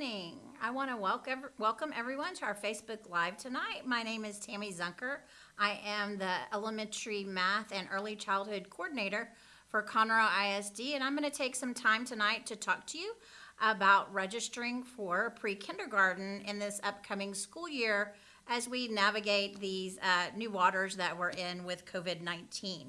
evening. I want to welcome, welcome everyone to our Facebook Live tonight. My name is Tammy Zunker. I am the Elementary Math and Early Childhood Coordinator for Conroe ISD, and I'm going to take some time tonight to talk to you about registering for pre-kindergarten in this upcoming school year as we navigate these uh, new waters that we're in with COVID-19.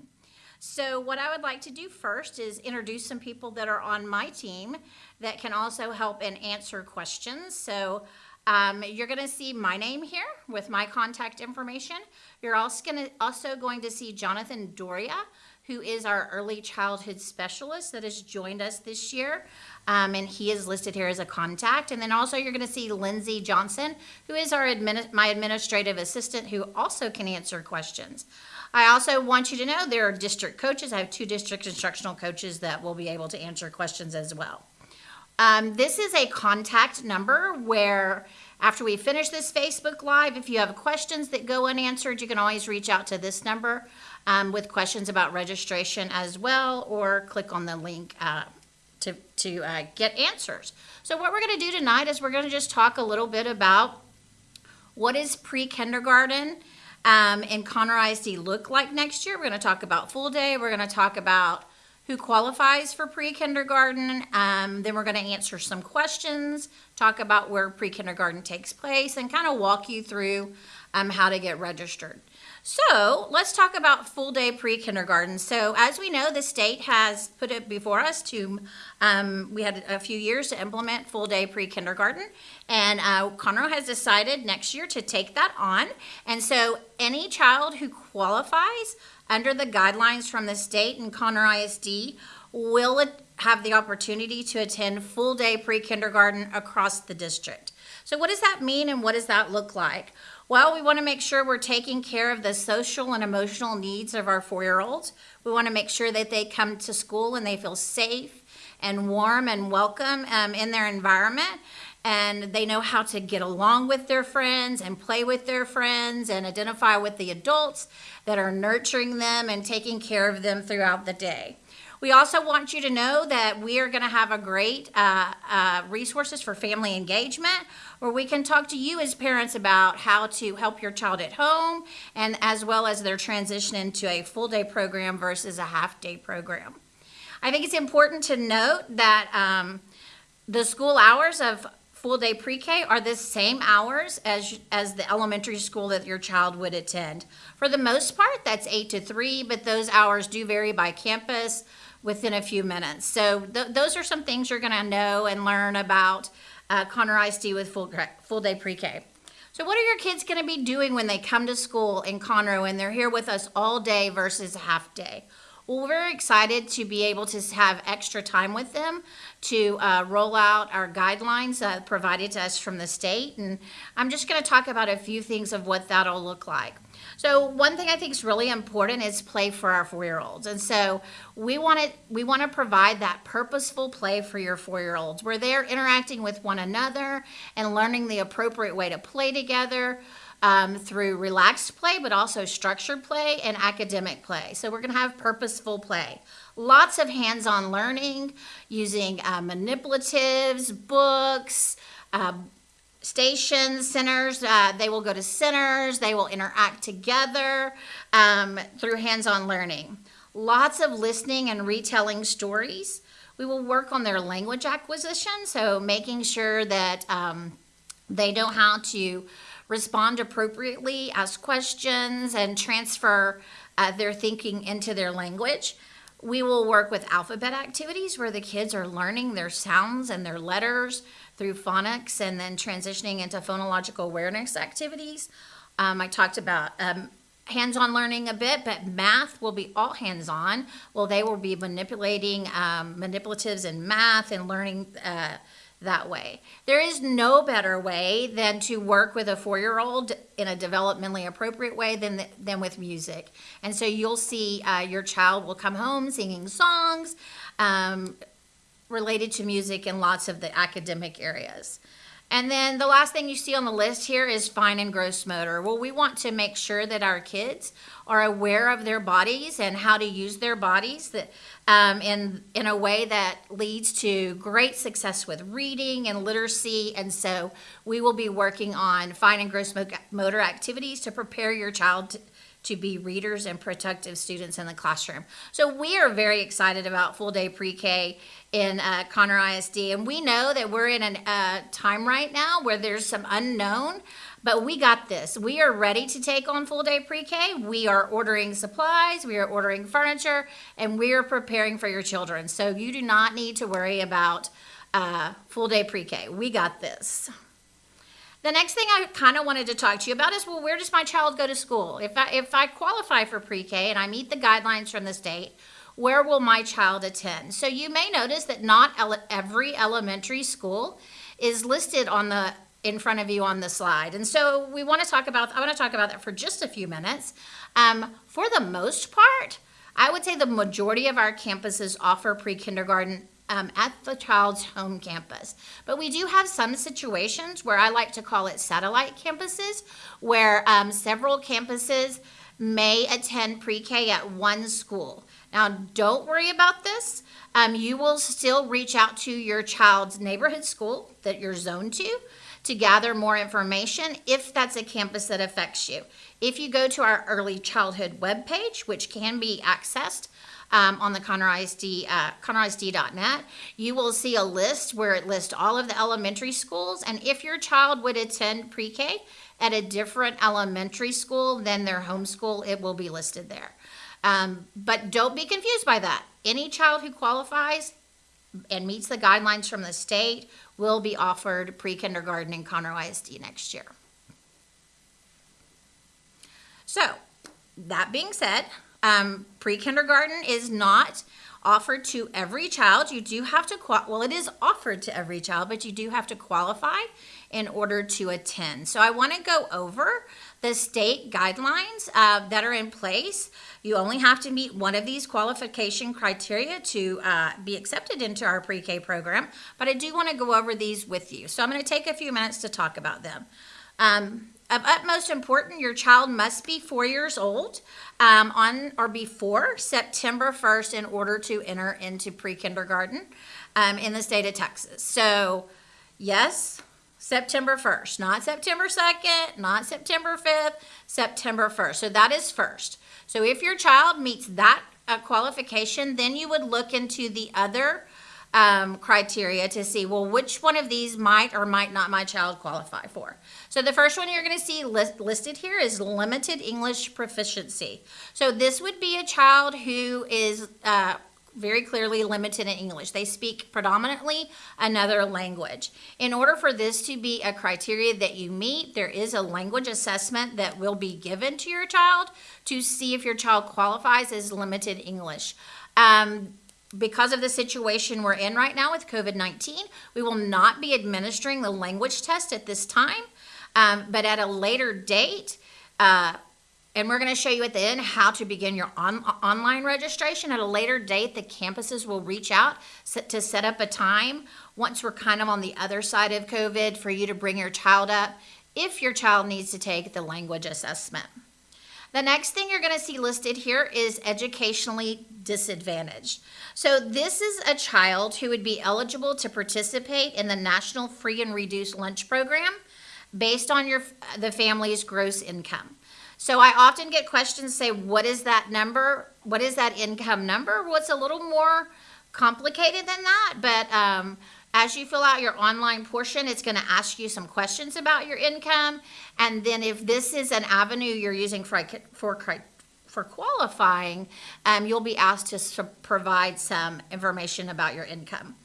So what I would like to do first is introduce some people that are on my team that can also help and answer questions. So um, you're going to see my name here with my contact information. You're also going to also going to see Jonathan Doria, who is our early childhood specialist that has joined us this year. Um, and he is listed here as a contact. And then also you're going to see Lindsay Johnson, who is our admin my administrative assistant, who also can answer questions. I also want you to know there are district coaches. I have two district instructional coaches that will be able to answer questions as well. Um, this is a contact number where after we finish this Facebook Live, if you have questions that go unanswered, you can always reach out to this number um, with questions about registration as well, or click on the link uh, to, to uh, get answers. So what we're going to do tonight is we're going to just talk a little bit about what is pre-kindergarten um, and Conroe ISD look like next year. We're going to talk about full day. We're going to talk about who qualifies for pre-kindergarten. Um, then we're going to answer some questions, talk about where pre-kindergarten takes place, and kind of walk you through um, how to get registered. So let's talk about full day pre-kindergarten. So as we know, the state has put it before us to, um, we had a few years to implement full day pre-kindergarten and uh, Conroe has decided next year to take that on. And so any child who qualifies under the guidelines from the state and Conroe ISD will have the opportunity to attend full day pre-kindergarten across the district. So what does that mean and what does that look like? Well, we want to make sure we're taking care of the social and emotional needs of our four-year-olds. We want to make sure that they come to school and they feel safe and warm and welcome um, in their environment and they know how to get along with their friends and play with their friends and identify with the adults that are nurturing them and taking care of them throughout the day. We also want you to know that we are going to have a great uh, uh, resources for family engagement where we can talk to you as parents about how to help your child at home and as well as their transition into a full day program versus a half day program. I think it's important to note that um, the school hours of full day pre-K are the same hours as, as the elementary school that your child would attend. For the most part, that's 8 to 3, but those hours do vary by campus within a few minutes. So th those are some things you're going to know and learn about uh, Conroe ISD with full, full day pre-K. So what are your kids going to be doing when they come to school in Conroe and they're here with us all day versus half day? Well, we're excited to be able to have extra time with them to uh, roll out our guidelines uh, provided to us from the state. And I'm just going to talk about a few things of what that'll look like. So one thing I think is really important is play for our four-year-olds. And so we want to we want to provide that purposeful play for your four-year-olds where they're interacting with one another and learning the appropriate way to play together. Um, through relaxed play, but also structured play and academic play. So we're going to have purposeful play. Lots of hands-on learning using uh, manipulatives, books, uh, stations, centers. Uh, they will go to centers. They will interact together um, through hands-on learning. Lots of listening and retelling stories. We will work on their language acquisition, so making sure that um, they know how to respond appropriately, ask questions, and transfer uh, their thinking into their language. We will work with alphabet activities where the kids are learning their sounds and their letters, through phonics and then transitioning into phonological awareness activities. Um, I talked about um, hands-on learning a bit, but math will be all hands-on. Well, they will be manipulating um, manipulatives in math and learning uh, that way. There is no better way than to work with a four-year-old in a developmentally appropriate way than, than with music. And so you'll see uh, your child will come home singing songs, um, related to music in lots of the academic areas. And then the last thing you see on the list here is fine and gross motor. Well, we want to make sure that our kids are aware of their bodies and how to use their bodies that, um, in, in a way that leads to great success with reading and literacy. And so we will be working on fine and gross motor activities to prepare your child to, be readers and productive students in the classroom. So we are very excited about full day pre-K in uh, Conroe ISD, and we know that we're in a uh, time right now where there's some unknown, but we got this. We are ready to take on full day pre-K. We are ordering supplies, we are ordering furniture, and we are preparing for your children. So you do not need to worry about uh, full day pre-K. We got this. The next thing I kind of wanted to talk to you about is, well, where does my child go to school? If I, if I qualify for pre-K and I meet the guidelines from the state, where will my child attend? So you may notice that not ele every elementary school is listed on the in front of you on the slide. And so we want to talk about, I want to talk about that for just a few minutes. Um, for the most part, I would say the majority of our campuses offer pre-kindergarten um, at the child's home campus. But we do have some situations where I like to call it satellite campuses, where um, several campuses may attend pre-K at one school. Now, don't worry about this. Um, you will still reach out to your child's neighborhood school that you're zoned to to gather more information if that's a campus that affects you. If you go to our early childhood webpage, which can be accessed um, on the Conroe ISD, uh, conroeisd.net, you will see a list where it lists all of the elementary schools. And if your child would attend pre-K at a different elementary school than their home school, it will be listed there. Um, but don't be confused by that. Any child who qualifies and meets the guidelines from the state will be offered pre-kindergarten in Conroe ISD next year. So, that being said, um, pre-kindergarten is not offered to every child. You do have to, well, it is offered to every child, but you do have to qualify in order to attend. So I want to go over the state guidelines uh, that are in place. You only have to meet one of these qualification criteria to uh, be accepted into our pre-K program, but I do want to go over these with you. So I'm going to take a few minutes to talk about them. Um, of utmost importance, your child must be four years old um, on or before September 1st in order to enter into pre-kindergarten um, in the state of Texas. So yes, September 1st, not September 2nd, not September 5th, September 1st. So that is first. So if your child meets that uh, qualification, then you would look into the other um, criteria to see, well, which one of these might or might not my child qualify for. So the first one you're going to see list, listed here is limited English proficiency. So this would be a child who is uh, very clearly limited in English. They speak predominantly another language. In order for this to be a criteria that you meet, there is a language assessment that will be given to your child to see if your child qualifies as limited English. Um, because of the situation we're in right now with COVID-19, we will not be administering the language test at this time, um, but at a later date, uh, and we're going to show you at the end how to begin your on, online registration. At a later date, the campuses will reach out to set up a time once we're kind of on the other side of COVID for you to bring your child up if your child needs to take the language assessment. The next thing you're going to see listed here is educationally disadvantaged. So this is a child who would be eligible to participate in the National Free and Reduced Lunch Program based on your the family's gross income. So I often get questions say, what is that number? What is that income number? Well, it's a little more complicated than that, but um, as you fill out your online portion, it's going to ask you some questions about your income. And then if this is an avenue you're using for, for, for qualifying, um, you'll be asked to provide some information about your income.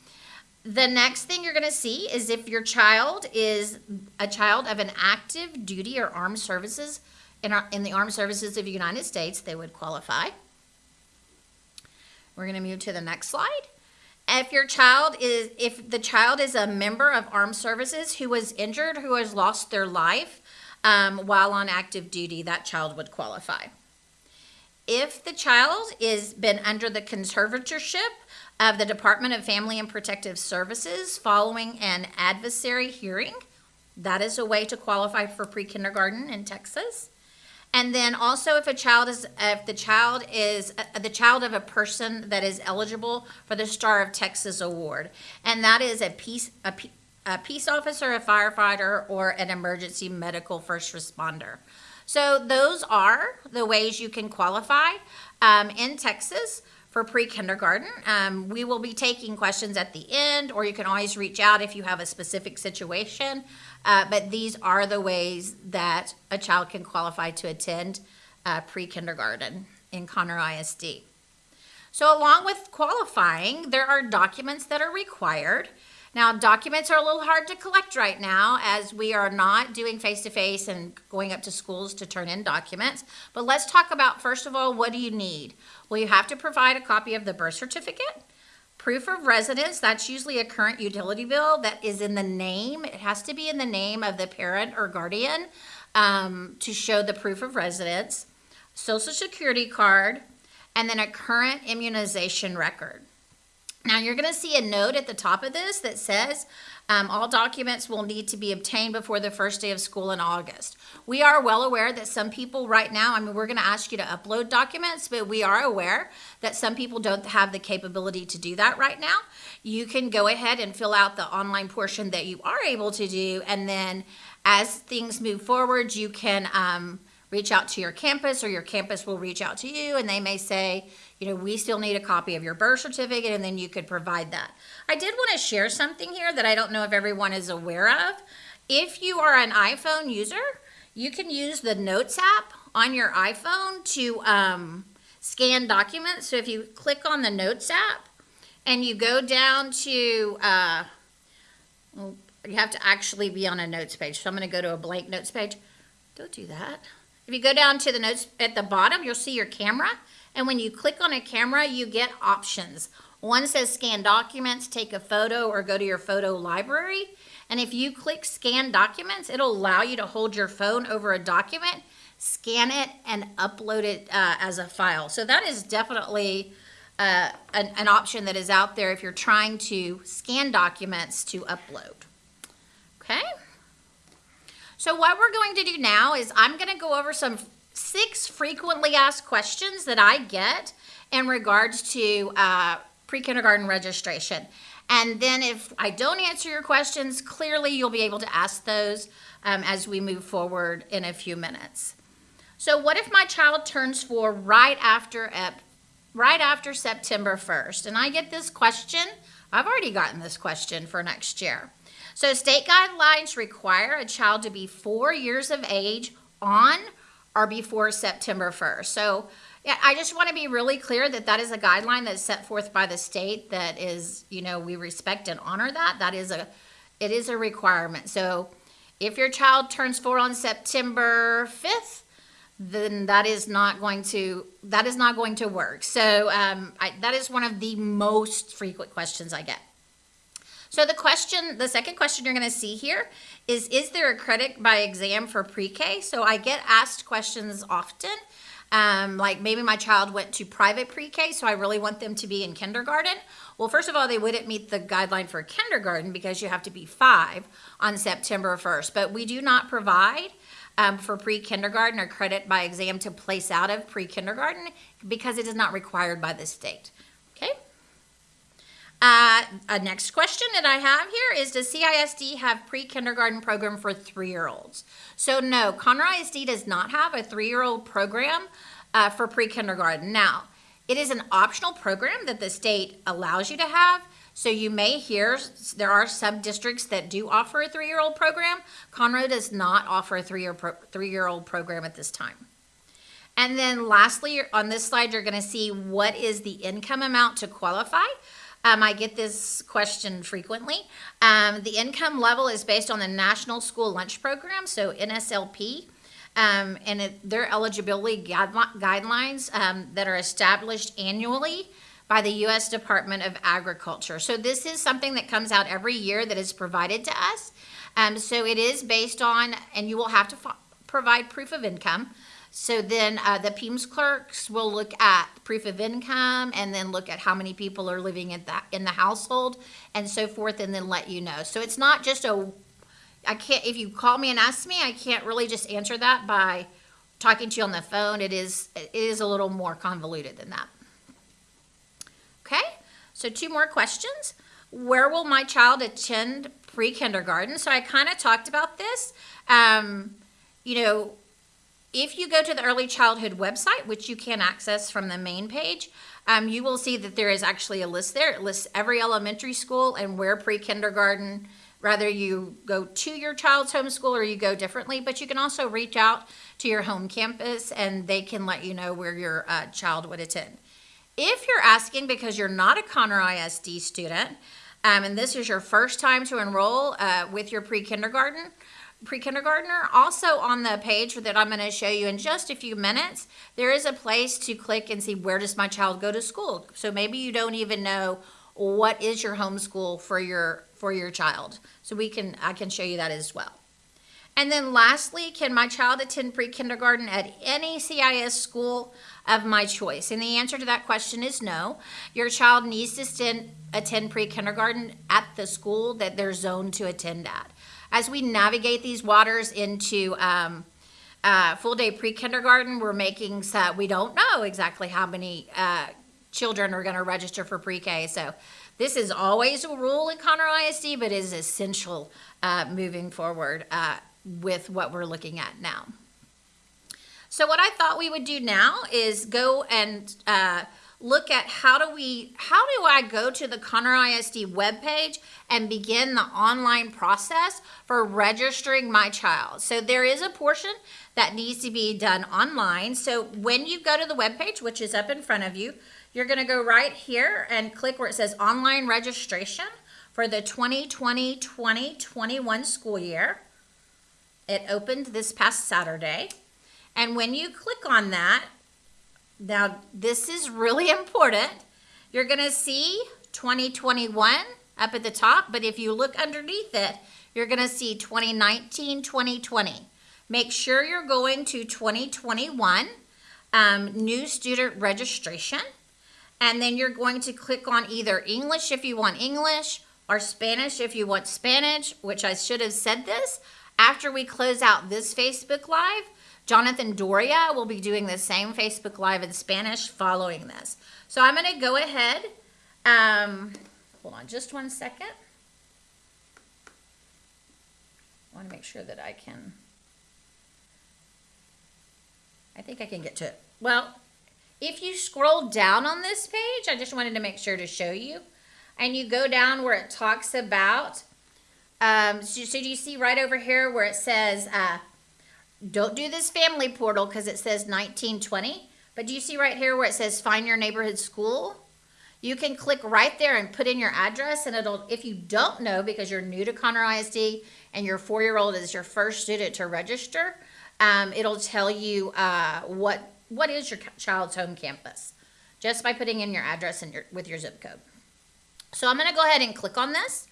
The next thing you're going to see is if your child is a child of an active duty or armed services in, our, in the armed services of the United States, they would qualify. We're going to move to the next slide. If your child is, if the child is a member of armed services who was injured, who has lost their life um, while on active duty, that child would qualify. If the child is been under the conservatorship of the Department of Family and Protective Services following an adversary hearing That is a way to qualify for pre-kindergarten in Texas. And then also if a child is, if the child is, uh, the child of a person that is eligible for the Star of Texas Award. And that is a peace, a, a peace officer, a firefighter, or an emergency medical first responder. So those are the ways you can qualify um, in Texas for pre-kindergarten. Um, we will be taking questions at the end, or you can always reach out if you have a specific situation. Uh, but these are the ways that a child can qualify to attend uh, pre-kindergarten in Conroe ISD. So along with qualifying, there are documents that are required. Now, documents are a little hard to collect right now as we are not doing face-to-face and going up to schools to turn in documents. But let's talk about, first of all, what do you need? Well, you have to provide a copy of the birth certificate, proof of residence, that's usually a current utility bill that is in the name. It has to be in the name of the parent or guardian um, to show the proof of residence, social security card, and then a current immunization record. Now you're going to see a note at the top of this that says um, all documents will need to be obtained before the first day of school in August. We are well aware that some people right now, I mean, we're going to ask you to upload documents, but we are aware that some people don't have the capability to do that right now. You can go ahead and fill out the online portion that you are able to do, and then as things move forward, you can um, reach out to your campus, or your campus will reach out to you, and they may say, you know, we still need a copy of your birth certificate, and then you could provide that. I did want to share something here that I don't know if everyone is aware of. If you are an iPhone user, you can use the Notes app on your iPhone to um, scan documents. So if you click on the Notes app and you go down to, uh, you have to actually be on a notes page. So I'm going to go to a blank notes page. Don't do that. If you go down to the notes at the bottom, you'll see your camera. And when you click on a camera, you get options. One says scan documents, take a photo, or go to your photo library. And if you click scan documents, it'll allow you to hold your phone over a document, scan it, and upload it uh, as a file. So that is definitely uh, an, an option that is out there if you're trying to scan documents to upload. Okay? So what we're going to do now is I'm going to go over some six frequently asked questions that I get in regards to uh, pre-kindergarten registration. And then if I don't answer your questions, clearly you'll be able to ask those um, as we move forward in a few minutes. So what if my child turns four right after, right after September 1st? And I get this question, I've already gotten this question for next year. So state guidelines require a child to be four years of age on or before September 1st. So yeah, I just want to be really clear that that is a guideline that's set forth by the state that is, you know, we respect and honor that. That is a, it is a requirement. So if your child turns four on September 5th, then that is not going to, that is not going to work. So um, I, that is one of the most frequent questions I get. So the question, the second question you're going to see here is, is there a credit by exam for pre-K? So I get asked questions often, um, like maybe my child went to private pre-K, so I really want them to be in kindergarten. Well, first of all, they wouldn't meet the guideline for kindergarten because you have to be five on September 1st, but we do not provide um, for pre-kindergarten or credit by exam to place out of pre-kindergarten because it is not required by the state. Uh, a next question that I have here is, does CISD have pre-kindergarten program for three-year-olds? So no, Conroe ISD does not have a three-year-old program uh, for pre-kindergarten. Now, it is an optional program that the state allows you to have. So you may hear there are some districts that do offer a three-year-old program. Conroe does not offer a three-year pro three-year-old program at this time. And then lastly, on this slide, you're gonna see what is the income amount to qualify. Um, I get this question frequently. Um, the income level is based on the National School Lunch Program, so NSLP, um, and it, their eligibility guidelines um, that are established annually by the U.S. Department of Agriculture. So this is something that comes out every year that is provided to us. Um, so it is based on, and you will have to provide proof of income. So then uh, the PEIMS clerks will look at proof of income and then look at how many people are living in that in the household and so forth and then let you know. So it's not just a I can't, if you call me and ask me, I can't really just answer that by talking to you on the phone. It is, it is a little more convoluted than that. Okay, so two more questions. Where will my child attend pre-kindergarten? So I kind of talked about this. Um, you know, if you go to the early childhood website, which you can access from the main page, um, you will see that there is actually a list there. It lists every elementary school and where pre-kindergarten, rather you go to your child's home school or you go differently, but you can also reach out to your home campus and they can let you know where your uh, child would attend. If you're asking because you're not a Conroe ISD student, um, and this is your first time to enroll uh, with your pre-kindergarten, pre-kindergartner, also on the page that I'm going to show you in just a few minutes, there is a place to click and see where does my child go to school. So maybe you don't even know what is your homeschool for your for your child. So we can I can show you that as well. And then lastly, can my child attend pre-kindergarten at any CIS school of my choice? And the answer to that question is no. Your child needs to attend pre-kindergarten at the school that they're zoned to attend at. As we navigate these waters into um, uh, full day pre-kindergarten, we're making so we don't know exactly how many uh, children are going to register for pre-K. So this is always a rule in Conroe ISD, but is essential uh, moving forward uh, with what we're looking at now. So what I thought we would do now is go and uh, look at how do we, how do I go to the Conroe ISD webpage and begin the online process for registering my child. So there is a portion that needs to be done online. So when you go to the webpage, which is up in front of you, you're gonna go right here and click where it says online registration for the 2020-2021 school year. It opened this past Saturday. And when you click on that, now this is really important. You're gonna see 2021 up at the top, but if you look underneath it, you're gonna see 2019, 2020. Make sure you're going to 2021, um, new student registration, and then you're going to click on either English if you want English, or Spanish if you want Spanish, which I should have said this, after we close out this Facebook Live, Jonathan Doria will be doing the same Facebook Live in Spanish following this. So I'm going to go ahead. Um, hold on just one second. I want to make sure that I can. I think I can get to it. Well, if you scroll down on this page, I just wanted to make sure to show you. And you go down where it talks about um, so, so do you see right over here where it says, uh, don't do this family portal because it says 1920. But do you see right here where it says find your neighborhood school? You can click right there and put in your address and it'll, if you don't know because you're new to Conroe ISD and your four-year-old is your first student to register, um, it'll tell you uh, what what is your child's home campus just by putting in your address and your, with your zip code. So I'm going to go ahead and click on this.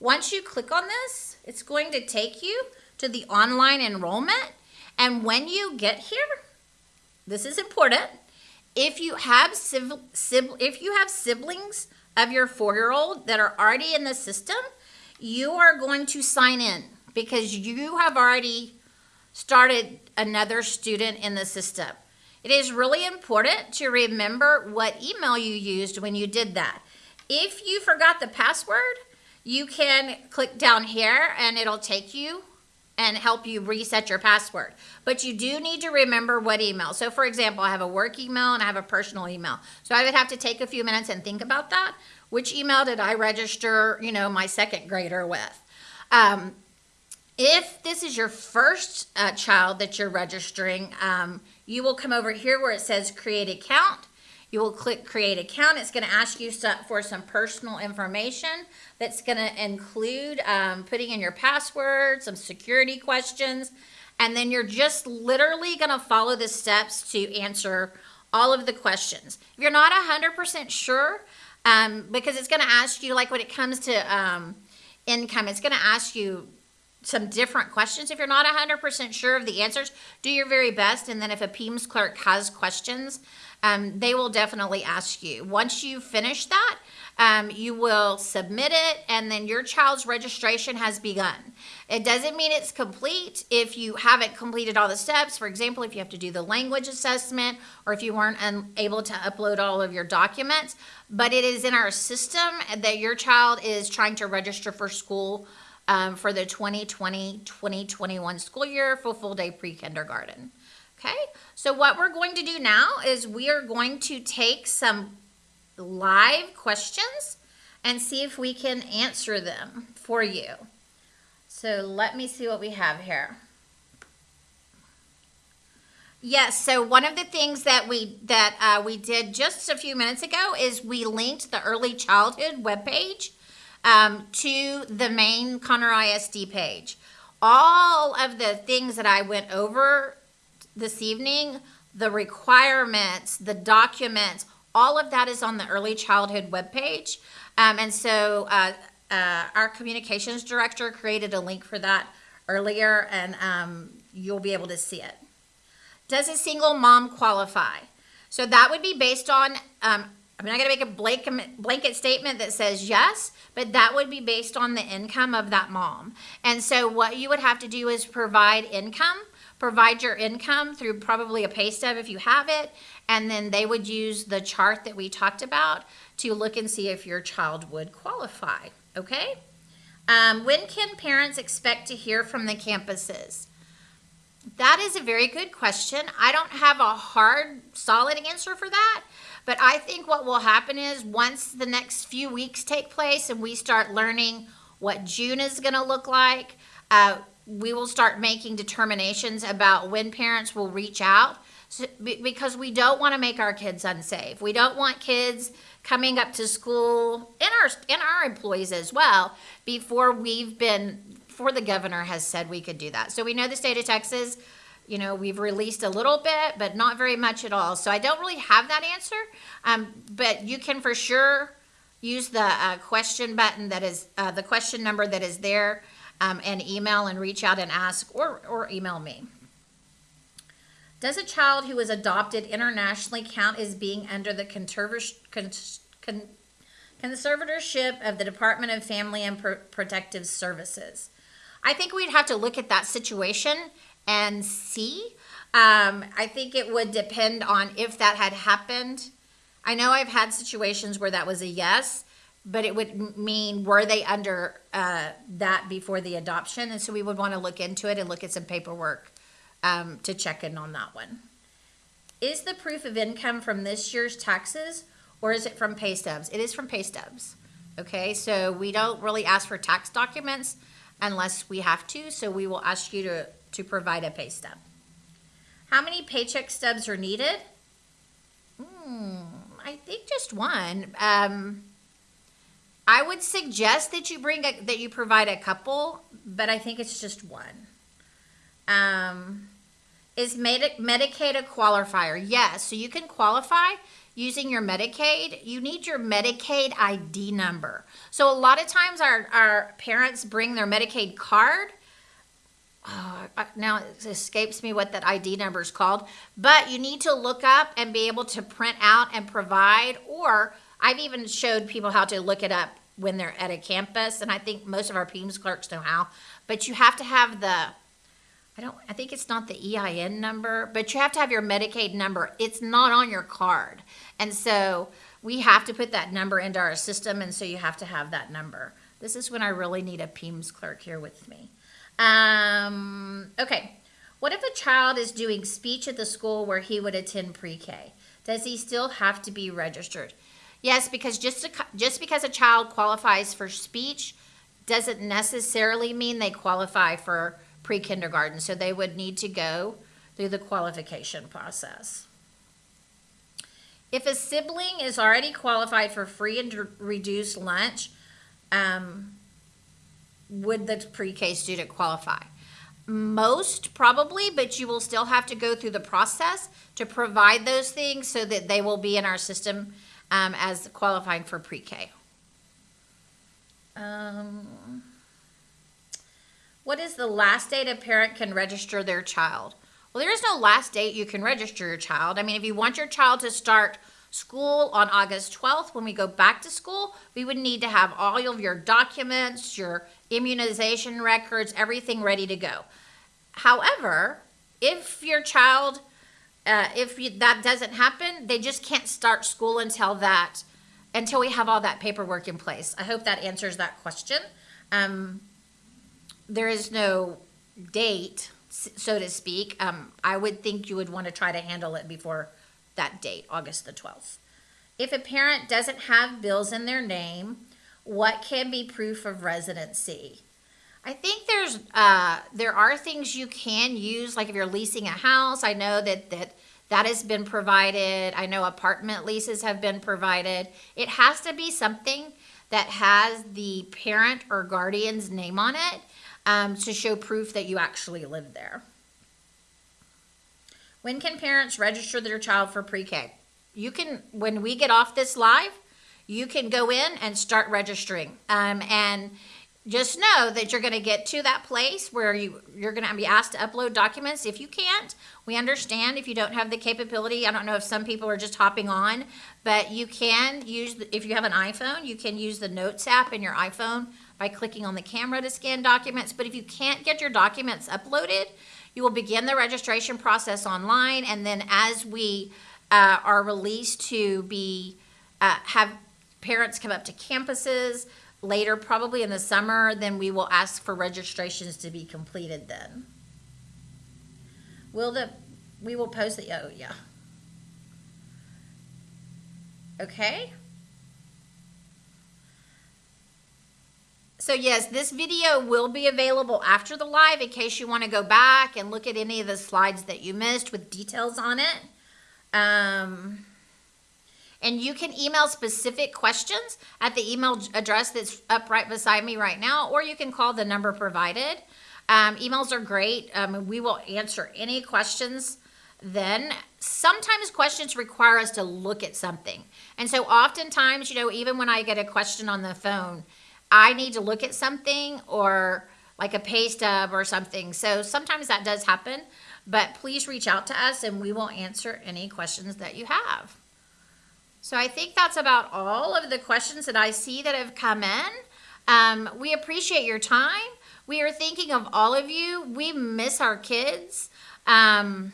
Once you click on this, it's going to take you to the online enrollment. And when you get here, this is important. If you have if you have siblings of your four-year-old that are already in the system, you are going to sign in because you have already started another student in the system. It is really important to remember what email you used when you did that. If you forgot the password, you can click down here and it'll take you and help you reset your password. But you do need to remember what email. So for example, I have a work email and I have a personal email. So I would have to take a few minutes and think about that. Which email did I register, you know, my second grader with? Um, if this is your first uh, child that you're registering, um, you will come over here where it says create account. You will click create account. It's gonna ask you for some personal information that's going to include um, putting in your password, some security questions, and then you're just literally going to follow the steps to answer all of the questions. If you're not 100% sure, um, because it's going to ask you, like when it comes to um, income, it's going to ask you some different questions. If you're not 100% sure of the answers, do your very best. And then if a PEIMS clerk has questions, um, they will definitely ask you. Once you finish that, Um, you will submit it, and then your child's registration has begun. It doesn't mean it's complete if you haven't completed all the steps. For example, if you have to do the language assessment or if you weren't able to upload all of your documents, but it is in our system that your child is trying to register for school um, for the 2020-2021 school year for full day pre-kindergarten. Okay, so what we're going to do now is we are going to take some live questions and see if we can answer them for you. So let me see what we have here. Yes, so one of the things that we that uh, we did just a few minutes ago is we linked the early childhood webpage um, to the main Conroe ISD page. All of the things that I went over this evening, the requirements, the documents, all of that is on the early childhood webpage. Um, and so uh, uh, our communications director created a link for that earlier, and um, you'll be able to see it. Does a single mom qualify? So that would be based on, um, I'm not to make a blanket, blanket statement that says yes, but that would be based on the income of that mom. And so what you would have to do is provide income, provide your income through probably a pay stub if you have it, and then they would use the chart that we talked about to look and see if your child would qualify, okay? Um, when can parents expect to hear from the campuses? That is a very good question. I don't have a hard, solid answer for that. But I think what will happen is once the next few weeks take place and we start learning what June is going to look like, uh, we will start making determinations about when parents will reach out so, because we don't want to make our kids unsafe. We don't want kids coming up to school and our and our employees as well before we've been before the governor has said we could do that. So we know the state of Texas you know, we've released a little bit, but not very much at all. So I don't really have that answer, um, but you can for sure use the uh, question button that is uh, the question number that is there um, and email and reach out and ask or, or email me. Does a child who is adopted internationally count as being under the conservatorship of the Department of Family and Protective Services? I think we'd have to look at that situation and see. Um, I think it would depend on if that had happened. I know I've had situations where that was a yes, but it would mean were they under uh, that before the adoption? And so we would want to look into it and look at some paperwork um, to check in on that one. Is the proof of income from this year's taxes or is it from pay stubs? It is from pay stubs. Okay, so we don't really ask for tax documents unless we have to. So we will ask you to to provide a pay stub. How many paycheck stubs are needed? Hmm, I think just one. Um, I would suggest that you bring a, that you provide a couple, but I think it's just one. Um, is Medi Medicaid a qualifier? Yes. So you can qualify using your Medicaid. You need your Medicaid ID number. So a lot of times our, our parents bring their Medicaid card uh, now it escapes me what that ID number is called, but you need to look up and be able to print out and provide, or I've even showed people how to look it up when they're at a campus, and I think most of our PEIMS clerks know how, but you have to have the, I don't, I think it's not the EIN number, but you have to have your Medicaid number. It's not on your card. And so we have to put that number into our system, and so you have to have that number. This is when I really need a PEIMS clerk here with me. Um, okay. What if a child is doing speech at the school where he would attend pre-K? Does he still have to be registered? Yes, because just to, just because a child qualifies for speech doesn't necessarily mean they qualify for pre-kindergarten. So they would need to go through the qualification process. If a sibling is already qualified for free and reduced lunch, um, would the pre-K student qualify? Most probably, but you will still have to go through the process to provide those things so that they will be in our system um, as qualifying for pre-K. Um, what is the last date a parent can register their child? Well, there is no last date you can register your child. I mean, if you want your child to start school on August 12th, when we go back to school, we would need to have all of your documents, your immunization records, everything ready to go. However, if your child, uh, if you, that doesn't happen, they just can't start school until that, until we have all that paperwork in place. I hope that answers that question. Um, there is no date, so to speak. Um, I would think you would want to try to handle it before that date, August the 12th. If a parent doesn't have bills in their name, what can be proof of residency? I think there's uh, there are things you can use, like if you're leasing a house. I know that that that has been provided. I know apartment leases have been provided. It has to be something that has the parent or guardian's name on it um, to show proof that you actually live there. When can parents register their child for pre-K? You can when we get off this live, you can go in and start registering. Um, and just know that you're going to get to that place where you you're going to be asked to upload documents if you can't. We understand if you don't have the capability. I don't know if some people are just hopping on but you can use if you have an iphone you can use the notes app in your iphone by clicking on the camera to scan documents. But if you can't get your documents uploaded you will begin the registration process online. And then as we uh, are released to be uh, have parents come up to campuses later, probably in the summer, then we will ask for registrations to be completed then. Will the, we will post the, oh, yeah. Okay. So yes, this video will be available after the live in case you want to go back and look at any of the slides that you missed with details on it. Um, and you can email specific questions at the email address that's up right beside me right now, or you can call the number provided. Um, emails are great. Um, we will answer any questions then. Sometimes questions require us to look at something. And so oftentimes, you know, even when I get a question on the phone, I need to look at something or like a pay stub or something. So sometimes that does happen, but please reach out to us and we will answer any questions that you have. So I think that's about all of the questions that I see that have come in. Um, we appreciate your time. We are thinking of all of you. We miss our kids. Um,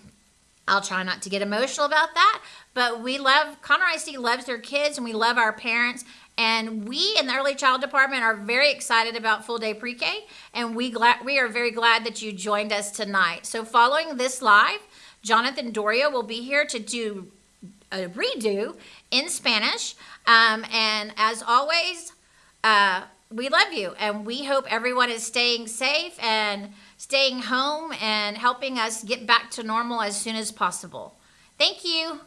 I'll try not to get emotional about that, but we love, Conroe ISD loves their kids and we love our parents. And we in the early child department are very excited about full day pre-K and we glad we are very glad that you joined us tonight. So following this live, Jonathan Doria will be here to do a redo in Spanish. Um, and as always, uh, we love you and we hope everyone is staying safe and staying home and helping us get back to normal as soon as possible. Thank you.